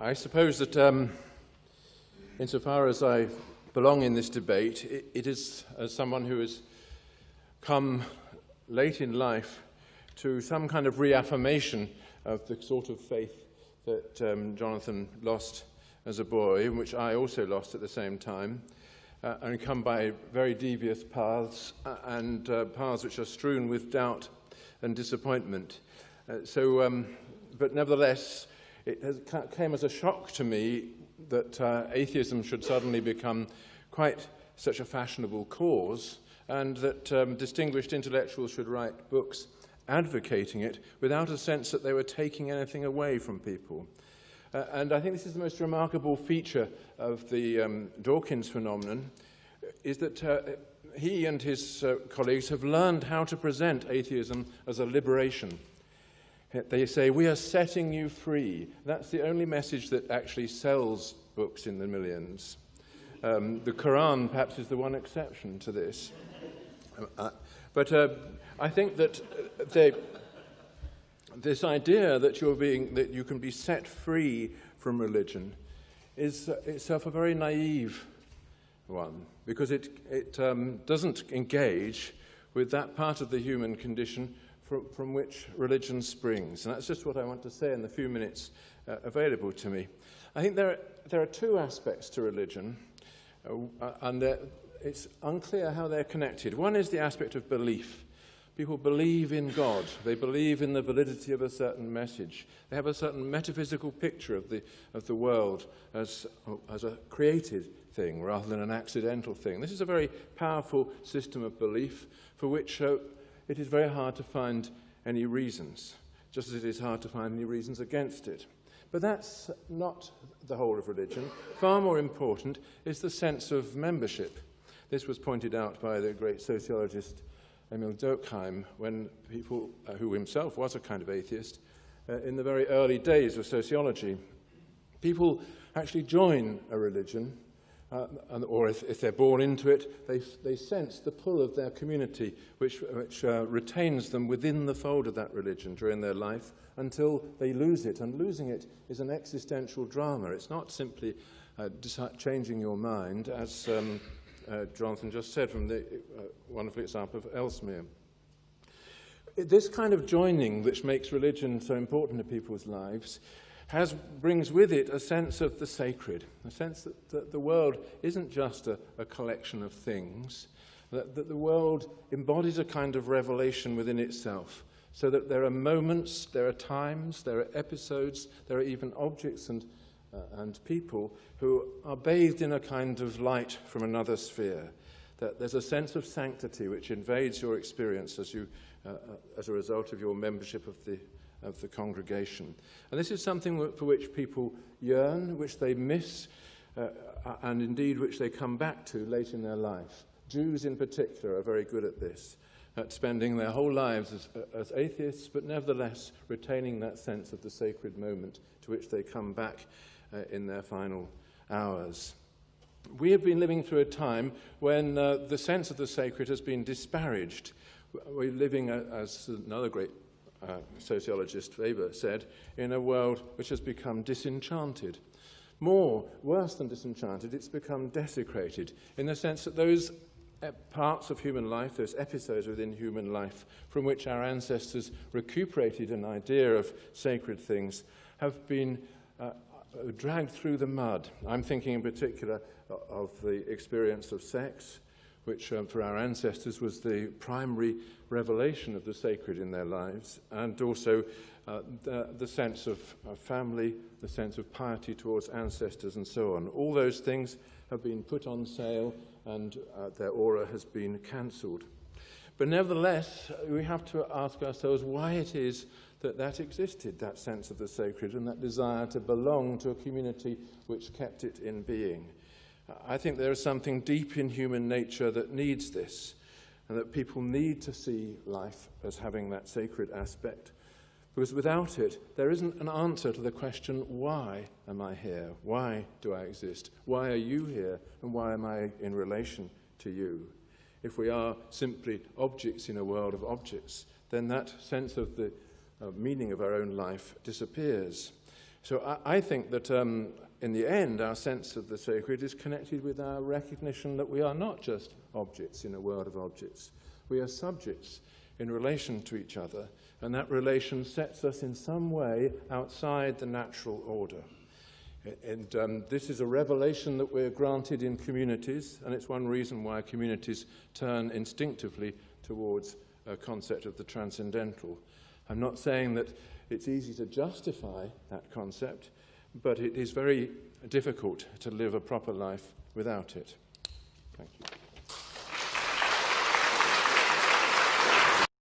I suppose that um, insofar as I belong in this debate, it, it is as someone who has come late in life to some kind of reaffirmation of the sort of faith that um, Jonathan lost as a boy, which I also lost at the same time, uh, and come by very devious paths uh, and uh, paths which are strewn with doubt and disappointment. Uh, so, um, but nevertheless, it has, came as a shock to me that uh, atheism should suddenly become quite such a fashionable cause and that um, distinguished intellectuals should write books advocating it without a sense that they were taking anything away from people. Uh, and I think this is the most remarkable feature of the um, Dawkins phenomenon, is that uh, he and his uh, colleagues have learned how to present atheism as a liberation. They say, we are setting you free. That's the only message that actually sells books in the millions. Um, the Quran perhaps is the one exception to this. Uh, but uh, I think that uh, they, this idea that, you're being, that you can be set free from religion is uh, itself a very naive one because it, it um, doesn't engage with that part of the human condition from, from which religion springs. And that's just what I want to say in the few minutes uh, available to me. I think there are, there are two aspects to religion, uh, and it's unclear how they're connected. One is the aspect of belief. People believe in God. They believe in the validity of a certain message. They have a certain metaphysical picture of the, of the world as, as a created thing rather than an accidental thing. This is a very powerful system of belief for which uh, it is very hard to find any reasons, just as it is hard to find any reasons against it. But that's not the whole of religion. Far more important is the sense of membership. This was pointed out by the great sociologist Émile Durkheim when people, uh, who himself was a kind of atheist, uh, in the very early days of sociology. People actually join a religion uh, and, or if, if they're born into it, they, they sense the pull of their community, which, which uh, retains them within the fold of that religion during their life until they lose it. And losing it is an existential drama. It's not simply uh, changing your mind, as um, uh, Jonathan just said from the uh, wonderful example of Elsmere. This kind of joining, which makes religion so important to people's lives, has, brings with it a sense of the sacred, a sense that, that the world isn't just a, a collection of things, that, that the world embodies a kind of revelation within itself, so that there are moments, there are times, there are episodes, there are even objects and, uh, and people who are bathed in a kind of light from another sphere. That there's a sense of sanctity which invades your experience as, you, uh, uh as a result of your membership of the of the congregation. And this is something for which people yearn, which they miss, uh, and indeed which they come back to late in their life. Jews in particular are very good at this, at spending their whole lives as, uh, as atheists, but nevertheless retaining that sense of the sacred moment to which they come back uh, in their final hours. We have been living through a time when uh, the sense of the sacred has been disparaged. We're living, uh, as another great uh, sociologist Weber said, in a world which has become disenchanted. More, worse than disenchanted, it's become desecrated in the sense that those parts of human life, those episodes within human life from which our ancestors recuperated an idea of sacred things have been uh, dragged through the mud. I'm thinking in particular of the experience of sex, which um, for our ancestors was the primary revelation of the sacred in their lives, and also uh, the, the sense of uh, family, the sense of piety towards ancestors, and so on. All those things have been put on sale, and uh, their aura has been cancelled. But nevertheless, we have to ask ourselves why it is that that existed, that sense of the sacred, and that desire to belong to a community which kept it in being. I think there is something deep in human nature that needs this, and that people need to see life as having that sacred aspect. Because without it, there isn't an answer to the question, why am I here? Why do I exist? Why are you here? And why am I in relation to you? If we are simply objects in a world of objects, then that sense of the uh, meaning of our own life disappears. So I, I think that um, in the end, our sense of the sacred is connected with our recognition that we are not just objects in a world of objects. We are subjects in relation to each other, and that relation sets us in some way outside the natural order. And um, this is a revelation that we're granted in communities, and it's one reason why communities turn instinctively towards a concept of the transcendental. I'm not saying that it's easy to justify that concept, but it is very difficult to live a proper life without it. Thank you.